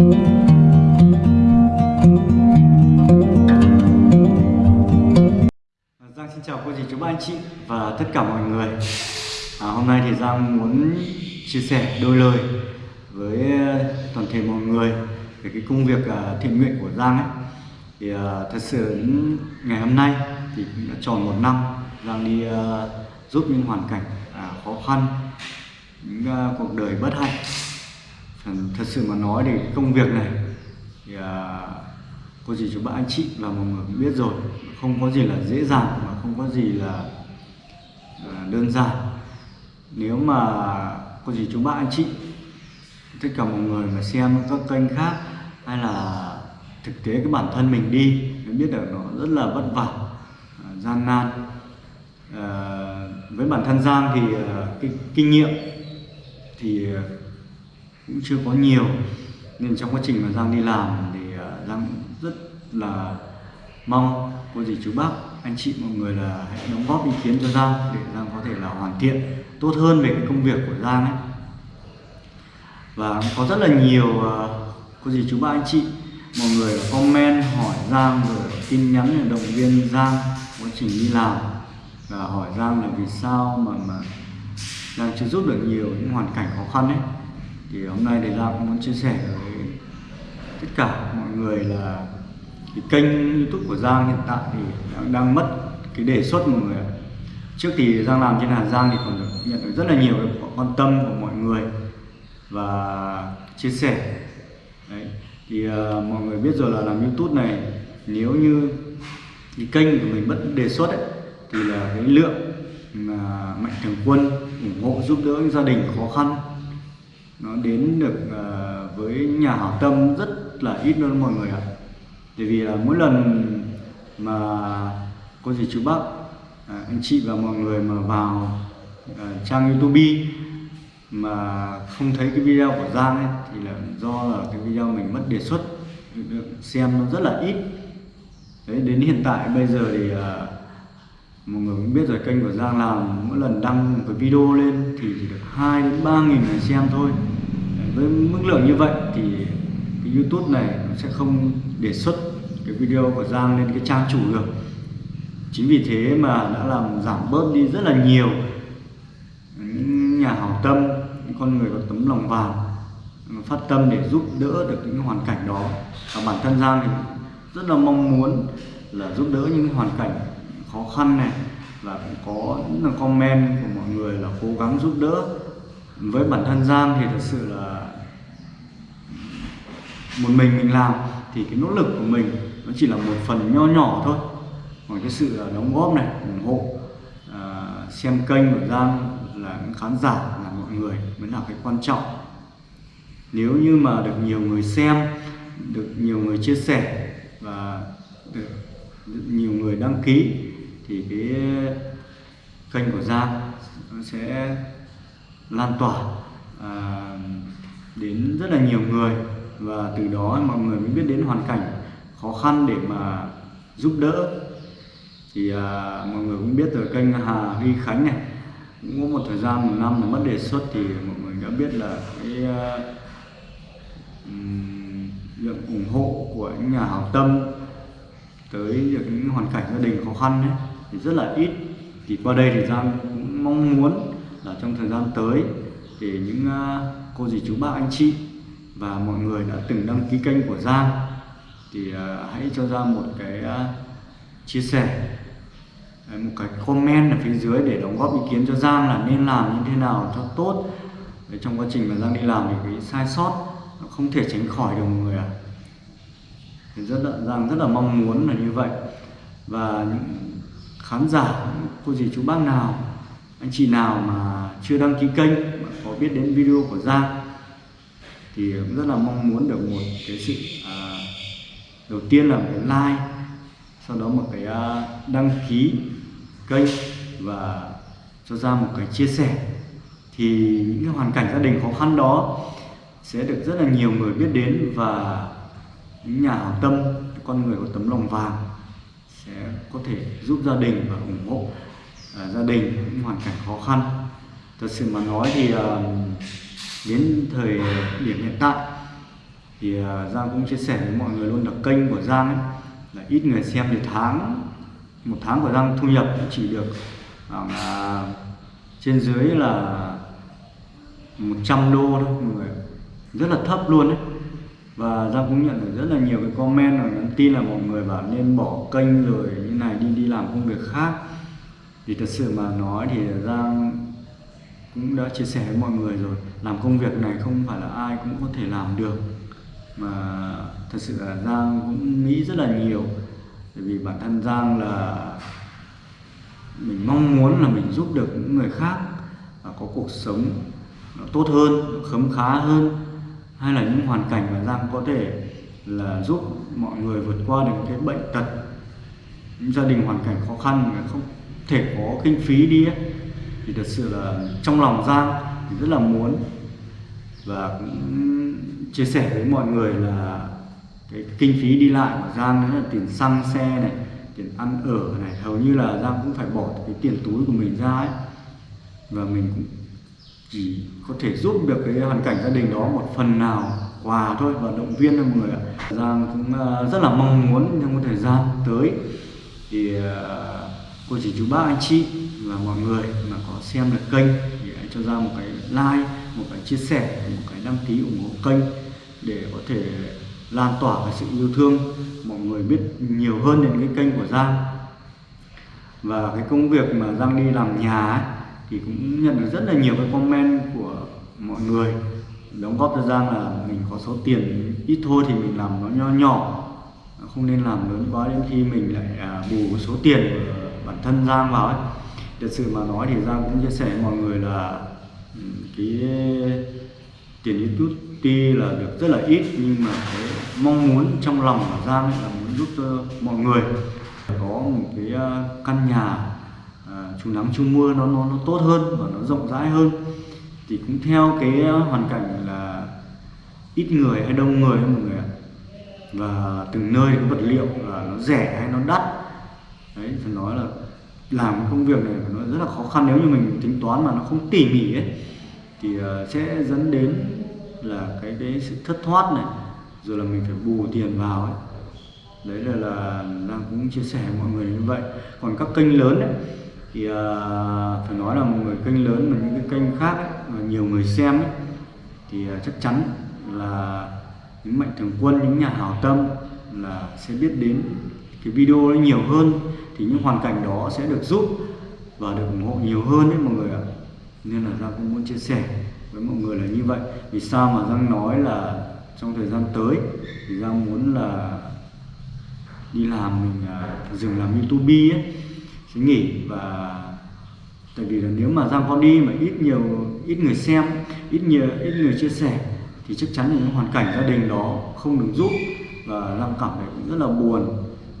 Giang xin chào cô dì chú bác anh chị và tất cả mọi người. À, Hôm nay thì Giang muốn chia sẻ đôi lời với ờ, toàn thể mọi người về cái công việc à, thiện nguyện của Giang ấy. Thì uh, thật sự ngày hôm nay thì cũng đã tròn một năm Giang đi uh, giúp những hoàn cảnh uh, khó khăn những uh, cuộc đời bất hạnh thật sự mà nói thì công việc này thì à, cô dì chú bác anh chị và mọi người cũng biết rồi. Không có gì là dễ dàng mà không có gì là à, đơn giản. Nếu mà cô dì chú bác anh chị tất cả mọi người mà xem các kênh khác hay là thực tế cái bản thân mình đi mới biết được nó rất là vất vả à, gian nan. À, với bản thân Giang thì à, cái kinh nghiệm thì à, cũng chưa có nhiều. Nên trong quá trình mà Giang đi làm thì à, Giang rất là mong cô dì chú bác, anh chị mọi người là hãy đóng góp ý kiến cho Giang để Giang có thể là hoàn thiện, tốt hơn về cái công việc của Giang ấy. Và có rất là nhiều à, cô dì chú bác, anh chị, mọi người là comment, hỏi Giang rồi tin nhắn để động viên Giang quá trình đi làm và hỏi Giang là vì sao mà mà Giang chưa giúp được nhiều những hoàn cảnh khó khăn ấy thì hôm nay thì Giang cũng muốn chia sẻ với tất cả mọi người là cái kênh youtube của Giang hiện tại thì đang, đang mất cái đề xuất mọi người trước thì Giang làm trên Hà Giang thì còn được nhận được rất là nhiều cái quan tâm của mọi người và chia sẻ Đấy. thì uh, mọi người biết rồi là làm youtube này nếu như cái kênh của mình mất đề xuất ấy, thì là cái lượng mà mạnh thường quân ủng hộ giúp đỡ những gia đình khó khăn nó đến được uh, với nhà hảo tâm rất là ít luôn mọi người ạ. Bởi vì là mỗi lần mà cô dì chú bác à, anh chị và mọi người mà vào à, trang youtube mà không thấy cái video của Giang ấy thì là do là cái video mình mất đề xuất được xem nó rất là ít. Đấy đến hiện tại bây giờ thì à, mọi người cũng biết rồi kênh của Giang làm mỗi lần đăng cái video lên thì chỉ được 2 đến 3 nghìn người xem thôi với mức lượng như vậy thì cái YouTube này nó sẽ không đề xuất cái video của Giang lên cái trang chủ được. Chính vì thế mà đã làm giảm bớt đi rất là nhiều những nhà hảo tâm, những con người có tấm lòng vàng phát tâm để giúp đỡ được những hoàn cảnh đó. Và bản thân Giang thì rất là mong muốn là giúp đỡ những hoàn cảnh khó khăn này. Và cũng có những comment của mọi người là cố gắng giúp đỡ với bản thân Giang thì thật sự là một mình mình làm thì cái nỗ lực của mình nó chỉ là một phần nho nhỏ thôi. Còn cái sự đóng góp này ủng hộ à, xem kênh của Giang là những khán giả là mọi người mới là cái quan trọng. Nếu như mà được nhiều người xem được nhiều người chia sẻ và được, được nhiều người đăng ký thì cái kênh của Giang sẽ lan tỏa à, đến rất là nhiều người. Và từ đó mọi người mới biết đến hoàn cảnh khó khăn để mà giúp đỡ. Thì à, mọi người cũng biết rồi kênh Hà Huy Khánh này cũng có một thời gian một năm mà mất đề xuất thì mọi người đã biết là cái à, uh, lượng ủng hộ của những nhà hảo tâm tới những hoàn cảnh gia đình khó khăn ấy, thì rất là ít. Thì qua đây thì Giang cũng mong muốn là trong thời gian tới thì những ờ, cô dì chú bác anh chị và mọi người đã từng đăng ký kênh của Giang thì ờ, hãy cho Giang một cái chia sẻ một cái comment ở phía dưới để đóng góp ý kiến cho Giang là nên làm như thế nào cho tốt để trong quá trình mà Giang đi làm thì cái sai sót nó không thể tránh khỏi được mọi người ạ à. thì rất là, Giang rất là mong muốn là như vậy và những khán giả cô dì chú bác nào anh chị nào mà chưa đăng ký kênh mà có biết đến video của Giang thì cũng rất là mong muốn được một cái sự à, đầu tiên là một cái like sau đó một cái à, đăng ký kênh và cho ra một cái chia sẻ. Thì những cái hoàn cảnh gia đình khó khăn đó sẽ được rất là nhiều người biết đến và những nhà hảo tâm con người có tấm lòng vàng sẽ có thể giúp gia đình và ủng hộ. À, gia đình những hoàn cảnh khó khăn. Thật sự mà nói thì à, đến thời điểm hiện tại thì à, Giang cũng chia sẻ với mọi người luôn là kênh của Giang ấy, là ít người xem thì tháng một tháng của Giang thu nhập chỉ được khoảng trên dưới là 100 đô thôi mọi người. Rất là thấp luôn đấy và Giang cũng nhận được rất là nhiều cái comment và nhắn tin là mọi người bảo nên bỏ kênh rồi như này đi đi làm công việc khác thì thật sự mà nói thì Giang cũng đã chia sẻ với mọi người rồi. Làm công việc này không phải là ai cũng có thể làm được. Mà thật sự là Giang cũng nghĩ rất là nhiều. Bởi vì bản thân Giang là mình mong muốn là mình giúp được những người khác và có cuộc sống nó tốt hơn khấm khá hơn. Hay là những hoàn cảnh mà Giang có thể là giúp mọi người vượt qua được cái bệnh tật, những gia đình hoàn cảnh khó khăn mà không thể có kinh phí đi ấy, thì thật sự là trong lòng Giang thì rất là muốn và cũng chia sẻ với mọi người là cái kinh phí đi lại của Giang đó là tiền xăng xe này tiền ăn ở này hầu như là Giang cũng phải bỏ cái tiền túi của mình ra ấy. Và mình cũng chỉ có thể giúp được cái hoàn cảnh gia đình đó một phần nào quà thôi và động viên cho mọi người ạ. Giang cũng ờ, rất là mong muốn trong cái thời gian tới. Thì ờ, cô chỉ chú bác anh chị và mọi người mà có xem được kênh thì hãy cho ra một cái like một cái chia sẻ một cái đăng ký ủng hộ kênh để có thể lan tỏa cái sự yêu thương mọi người biết nhiều hơn đến cái kênh của Giang. Và cái công việc mà Giang đi làm nhà ấy, thì cũng nhận được rất là nhiều cái comment của mọi người. Đóng góp cho Giang là mình có số tiền ít thôi thì mình làm nó nho nhỏ không nên làm lớn quá đến khi mình lại à, bù số tiền của thân Giang vào ấy. Thật sự mà nói thì Giang cũng chia sẻ với mọi người là ừ, cái tiền YouTube tuy là được rất là ít nhưng mà cái mong muốn trong lòng của Giang ấy là muốn giúp cho mọi người có một cái ờ, căn nhà à, nắng chú mưa nó nó nó tốt hơn và nó rộng rãi hơn. Thì cũng theo cái hoàn cảnh là ít người hay đông người mọi người ạ. Và từng nơi cái vật liệu là nó rẻ hay nó đắt. Đấy phải nói là làm cái công việc này nó rất là khó khăn. Nếu như mình tính toán mà nó không tỉ mỉ ấy thì ờ, sẽ dẫn đến là cái cái sự thất thoát này rồi là mình phải bù tiền vào ấy. Đấy là là đang cũng chia sẻ với mọi người như vậy. Còn các kênh lớn ấy, thì uh, phải nói là một người kênh lớn mà những cái kênh khác ấy, mà nhiều người xem ấy, thì uh, chắc chắn là những mạnh thường quân những nhà hảo tâm là sẽ biết đến cái video ấy nhiều hơn thì những hoàn cảnh đó sẽ được giúp và được ủng hộ nhiều hơn đấy mọi người ạ. Nên là Giang cũng muốn chia sẻ với mọi người là như vậy. Vì sao mà Giang nói là trong thời gian tới thì Giang muốn là đi làm mình à, dừng làm youtube ấy, sẽ nghỉ và tại vì là nếu mà Giang có đi mà ít nhiều, ít người xem, ít nhiều, ít người chia sẻ thì chắc chắn là những hoàn cảnh gia đình đó không được giúp. Và Giang cảm thấy cũng rất là buồn.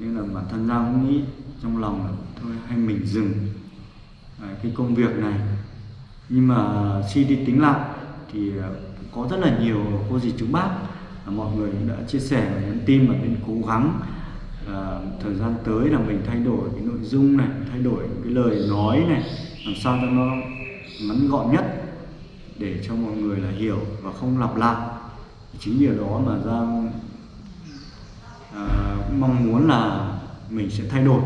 Nên là bản thân Giang cũng nghĩ trong lòng là thôi hay mình dừng. À, cái công việc này. Nhưng mà suy đi tính lại thì ờ, có rất là nhiều cô dì chú bác à, mọi người cũng đã chia sẻ và nhắn tin và nên cố gắng à, thời gian tới là mình thay đổi cái nội dung này thay đổi cái lời nói này làm sao cho nó ngắn gọn nhất để cho mọi người là hiểu và không lặp lại. Chính điều đó mà giang à, mong muốn là mình sẽ thay đổi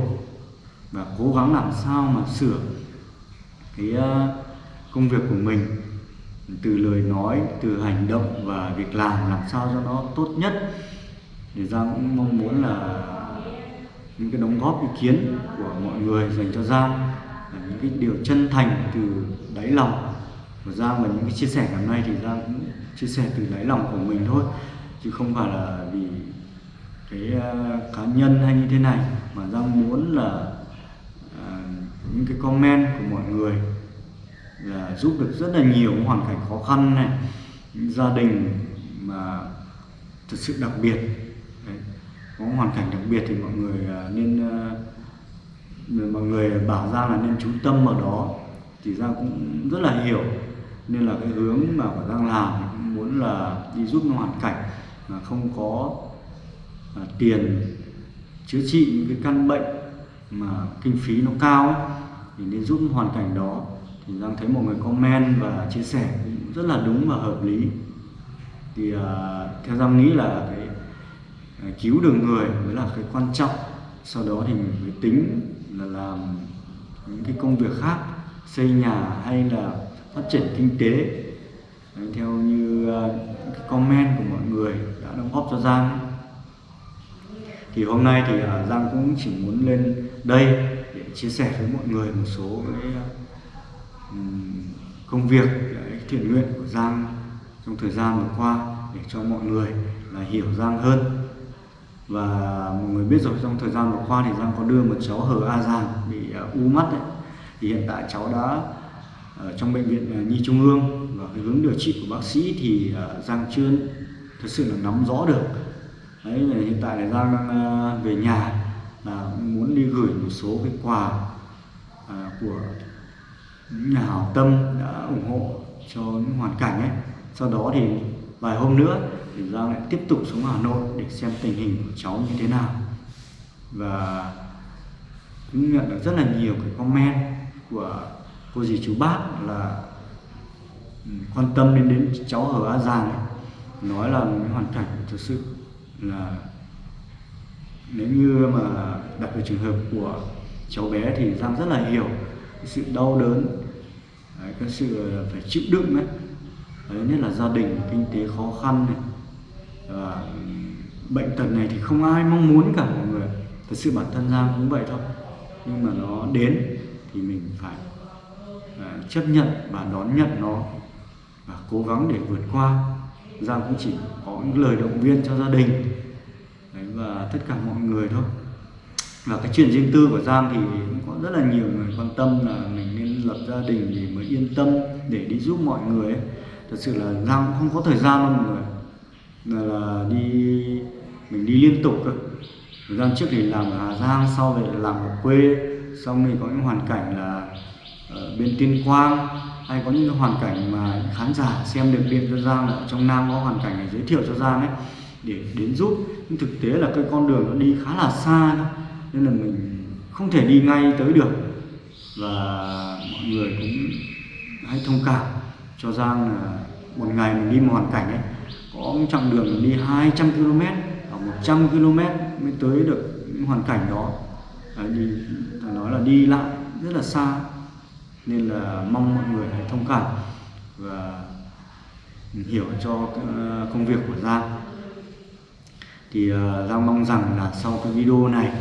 và cố gắng làm sao mà sửa cái ờ, công việc của mình từ lời nói, từ hành động và việc làm làm sao cho nó tốt nhất. Thì giang cũng mong muốn là những cái đóng góp ý kiến của mọi người dành cho giang là những cái điều chân thành từ đáy lòng. Của giang và những cái chia sẻ ngày hôm nay thì giang cũng chia sẻ từ đáy lòng của mình thôi, chứ không phải là vì cái ờ, cá nhân hay như thế này. Mà giang muốn là những cái comment của mọi người là giúp được rất là nhiều hoàn cảnh khó khăn này gia đình mà thật sự đặc biệt Đấy. có hoàn cảnh đặc biệt thì mọi người à, nên à, mọi người bảo ra là nên chú tâm vào đó thì giang cũng rất là hiểu nên là cái hướng mà của giang làm cũng muốn là đi giúp hoàn cảnh mà không có à, tiền chữa trị những cái căn bệnh mà kinh phí nó cao ấy, thì nên giúp hoàn cảnh đó. Thì Giang thấy mọi người comment và chia sẻ cũng rất là đúng và hợp lý. Thì uh, theo Giang nghĩ là cái uh, cứu được người mới là cái quan trọng. Sau đó thì mình mới tính là làm những cái công việc khác xây nhà hay là phát triển kinh tế. Đấy, theo như uh, cái comment của mọi người đã đóng góp cho Giang. Thì hôm nay thì uh, Giang cũng chỉ muốn lên đây chia sẻ với mọi người một số cái công việc, cái thiện nguyện của Giang trong thời gian vừa qua để cho mọi người là hiểu Giang hơn. Và mọi người biết rồi, trong thời gian vừa qua thì Giang có đưa một cháu hờ A Giang bị à, u mắt đấy. Thì hiện tại cháu đã ở trong bệnh viện à, Nhi Trung ương và cái hướng điều trị của bác sĩ thì à, Giang chưa thật sự là nắm rõ được. Đấy, hiện tại là Giang đang về nhà là muốn đi gửi một số cái quà à, của những nhà hảo tâm đã ủng hộ cho những hoàn cảnh ấy sau đó thì vài hôm nữa thì Giang lại tiếp tục xuống Hà Nội để xem tình hình của cháu như thế nào và cũng nhận được rất là nhiều cái comment của cô dì chú bác là ừ, quan tâm đến đến cháu ở A Giang ấy. nói là cái hoàn cảnh thực sự là nếu như mà đặt về trường hợp của cháu bé thì Giang rất là hiểu cái sự đau đớn đấy, cái sự phải chịu đựng ấy đấy, nhất là gia đình kinh tế khó khăn này. Và bệnh tật này thì không ai mong muốn cả mọi người. Thật sự bản thân Giang cũng vậy thôi. Nhưng mà nó đến thì mình phải uh, chấp nhận và đón nhận nó và cố gắng để vượt qua. Giang cũng chỉ có những lời động viên cho gia đình. Đấy, và tất cả mọi người thôi. Và cái chuyện riêng tư của Giang thì cũng có rất là nhiều người quan tâm là mình nên lập gia đình thì mới yên tâm để đi giúp mọi người ấy. thật sự là Giang không có thời gian đâu mọi người. Là, là đi mình đi liên tục cơ. Thời gian trước thì làm ở Hà Giang sau về làm ở quê. Xong thì có những hoàn cảnh là ở bên Tuyên Quang. Hay có những hoàn cảnh mà khán giả xem được điện cho Giang là ở trong Nam có hoàn cảnh này giới thiệu cho Giang ấy để đến giúp. Nhưng thực tế là cái con đường nó đi khá là xa đó. nên là mình không thể đi ngay tới được. Và mọi người cũng hãy thông cảm cho Giang là một ngày mình đi một hoàn cảnh ấy, có một chặng đường mình đi 200 km ở 100 km mới tới được những hoàn cảnh đó. Đi nói là đi lại rất là xa, nên là mong mọi người hãy thông cảm và hiểu cho ờ, công việc của Giang thì uh, Giang mong rằng là sau cái video này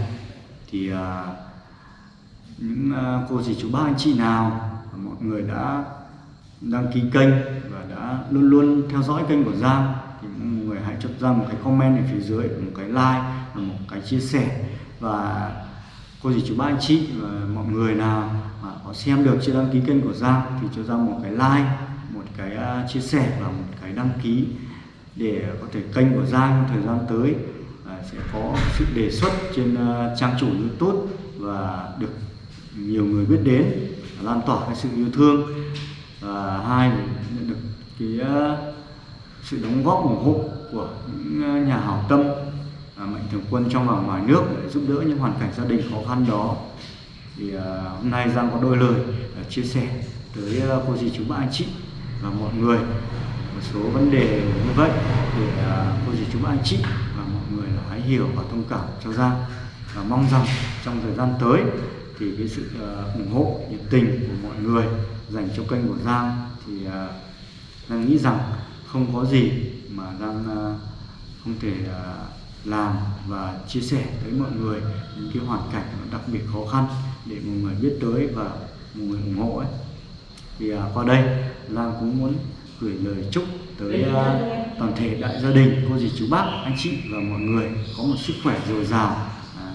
thì uh, những uh, cô dì chú bác anh chị nào mọi người đã đăng ký kênh và đã luôn luôn theo dõi kênh của Giang thì mọi người hãy cho Giang một cái comment ở phía dưới một cái like và một cái chia sẻ. Và cô dì chú bác anh chị và mọi người nào mà có xem được chưa đăng ký kênh của Giang thì cho Giang một cái like một cái uh, chia sẻ và một cái đăng ký để có thể kênh của Giang thời gian tới à, sẽ có sự đề xuất trên à, trang chủ YouTube và được nhiều người biết đến, lan tỏa cái sự yêu thương. Và hai nhận được cái à, sự đóng góp ủng hộ của những nhà hảo tâm mạnh thường quân trong và ngoài nước để giúp đỡ những hoàn cảnh gia đình khó khăn đó. Thì hôm nay Giang có đôi lời chia sẻ tới cô dì chú bác anh chị và mọi người một số vấn đề như vậy để cô dì chú anh chị và mọi người là hãy hiểu và thông cảm cho Giang và mong rằng trong thời gian tới thì cái sự à, ủng hộ nhiệt tình của mọi người dành cho kênh của Giang thì uh, Giang nghĩ rằng không có gì mà Giang à, không thể làm và chia sẻ tới mọi người những cái hoàn cảnh đặc biệt khó khăn để mọi người biết tới và mọi người ủng hộ ấy. Thì qua đây Giang cũng muốn gửi lời chúc tới uh, toàn thể đại gia đình cô dì chú bác anh chị và mọi người có một sức khỏe dồi dào. À,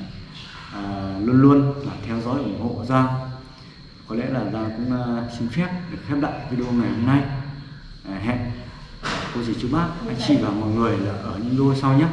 à, luôn luôn là theo dõi ủng hộ Giang có lẽ là Giang cũng uh, xin phép được khép lại video ngày hôm nay. À, hẹn cô dì chú bác anh chị và mọi người là ở những video sau nhé